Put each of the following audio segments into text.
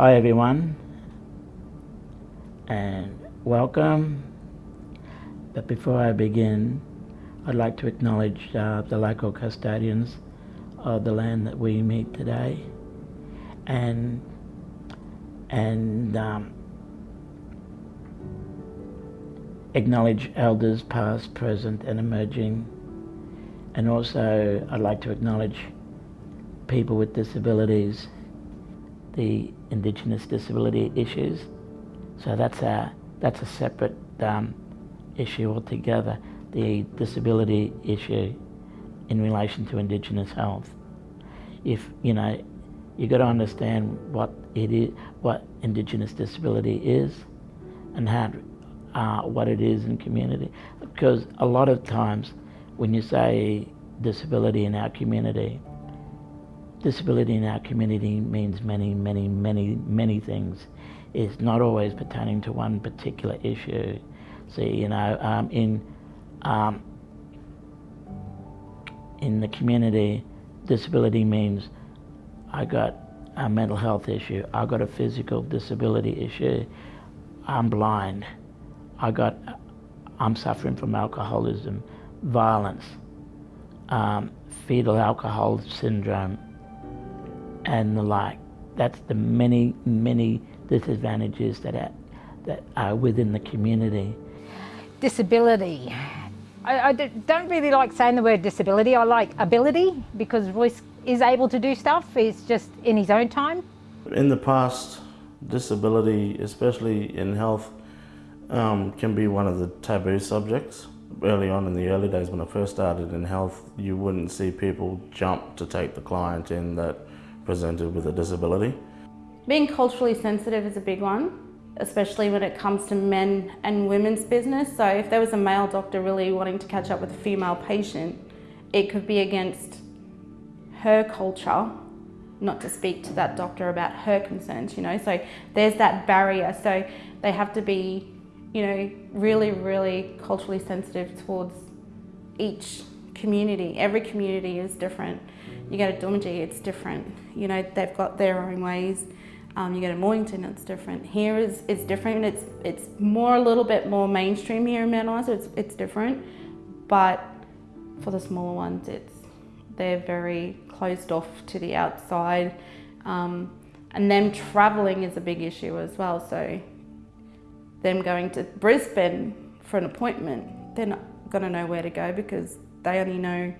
Hi everyone and welcome. But before I begin, I'd like to acknowledge uh, the local custodians of the land that we meet today and and um, acknowledge elders past, present and emerging and also I'd like to acknowledge people with disabilities, the Indigenous disability issues. So that's a, that's a separate um, issue altogether, the disability issue in relation to Indigenous health. If, you know, you've got to understand what it is, what Indigenous disability is and how, uh, what it is in community. Because a lot of times when you say disability in our community, disability in our community means many, many, many, many things. It's not always pertaining to one particular issue. See, you know, um, in um, in the community, disability means I got a mental health issue, I got a physical disability issue, I'm blind, I got, I'm suffering from alcoholism, violence, um, fetal alcohol syndrome, and the like. That's the many, many disadvantages that are, that are within the community. Disability. I, I don't really like saying the word disability. I like ability because Royce is able to do stuff. He's just in his own time. In the past, disability, especially in health, um, can be one of the taboo subjects early on in the early days when I first started in health, you wouldn't see people jump to take the client in that presented with a disability. Being culturally sensitive is a big one, especially when it comes to men and women's business. So if there was a male doctor really wanting to catch up with a female patient, it could be against her culture, not to speak to that doctor about her concerns, you know. So there's that barrier. So they have to be you know, really, really culturally sensitive towards each community. Every community is different. You go to Doomadgee, it's different. You know, they've got their own ways. Um, you go to Mornington, it's different. Here is it's different. It's it's more a little bit more mainstream here in Mount Isa. It's it's different, but for the smaller ones, it's they're very closed off to the outside, um, and them travelling is a big issue as well. So them going to Brisbane for an appointment, they're not going to know where to go because they only know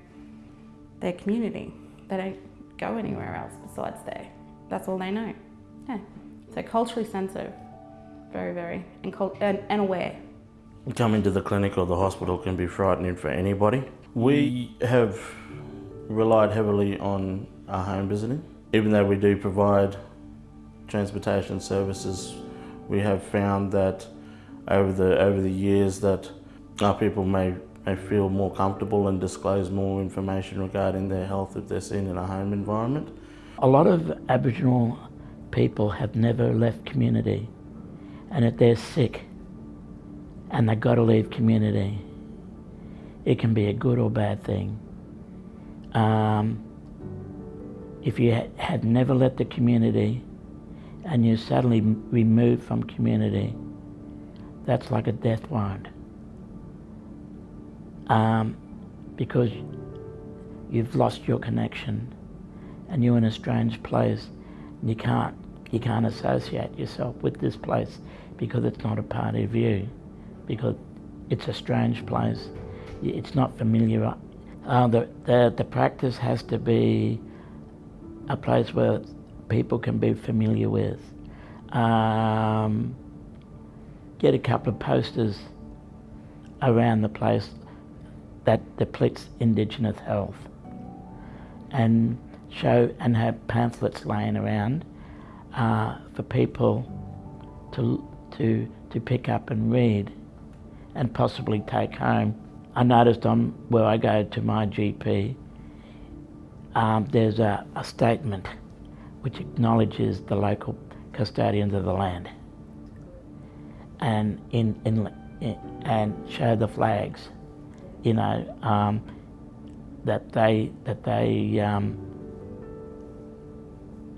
their community. They don't go anywhere else besides there. That's all they know. Yeah. So culturally sensitive, very, very, and, and, and aware. Coming to the clinic or the hospital can be frightening for anybody. We have relied heavily on our home visiting. Even though we do provide transportation services we have found that over the over the years that our people may may feel more comfortable and disclose more information regarding their health if they're seen in a home environment. A lot of Aboriginal people have never left community and if they're sick and they've got to leave community, it can be a good or bad thing. Um, if you had never left the community and you're suddenly removed from community, that's like a death warrant. Um, because you've lost your connection and you're in a strange place and you can't, you can't associate yourself with this place because it's not a part of you, because it's a strange place. It's not familiar. Uh, the, the, the practice has to be a place where people can be familiar with. Um, get a couple of posters around the place that depletes Indigenous health and show and have pamphlets laying around uh, for people to, to, to pick up and read and possibly take home. I noticed on where I go to my GP, um, there's a, a statement which acknowledges the local custodians of the land and in, in, in and show the flags, you know, um, that they that they um,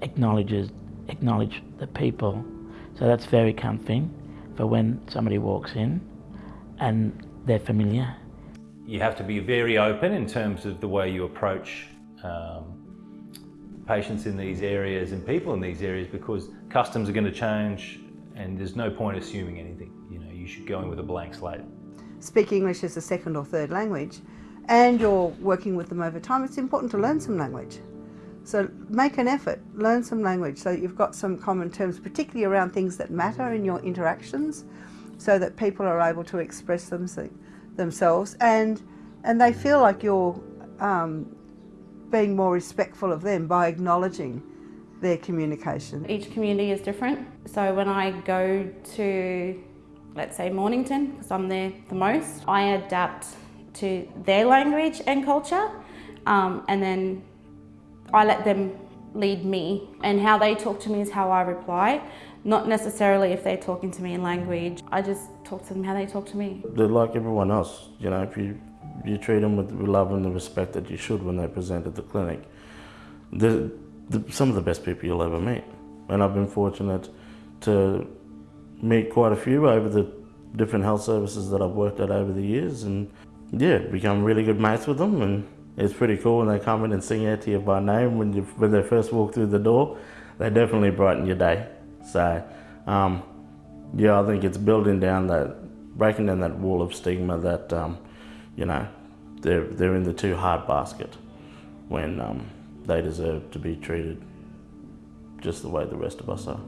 acknowledges acknowledge the people. So that's very comforting for when somebody walks in and they're familiar. You have to be very open in terms of the way you approach um, patients in these areas and people in these areas because customs are going to change and there's no point assuming anything. You know, you should go in with a blank slate. Speak English as a second or third language and you're working with them over time, it's important to learn some language. So make an effort, learn some language so you've got some common terms, particularly around things that matter in your interactions, so that people are able to express them, themselves and, and they feel like you're um, being more respectful of them by acknowledging their communication. Each community is different. So when I go to, let's say Mornington, because I'm there the most, I adapt to their language and culture um, and then I let them lead me. And how they talk to me is how I reply not necessarily if they're talking to me in language. I just talk to them how they talk to me. They're like everyone else you know if you you treat them with love and the respect that you should when they present at the clinic. They're, they're some of the best people you'll ever meet. And I've been fortunate to meet quite a few over the different health services that I've worked at over the years and yeah, become really good mates with them and it's pretty cool when they come in and sing out to you by name when you when they first walk through the door. They definitely brighten your day. So um, yeah, I think it's building down that, breaking down that wall of stigma that um, you know they're they're in the too hard basket when um, they deserve to be treated just the way the rest of us are.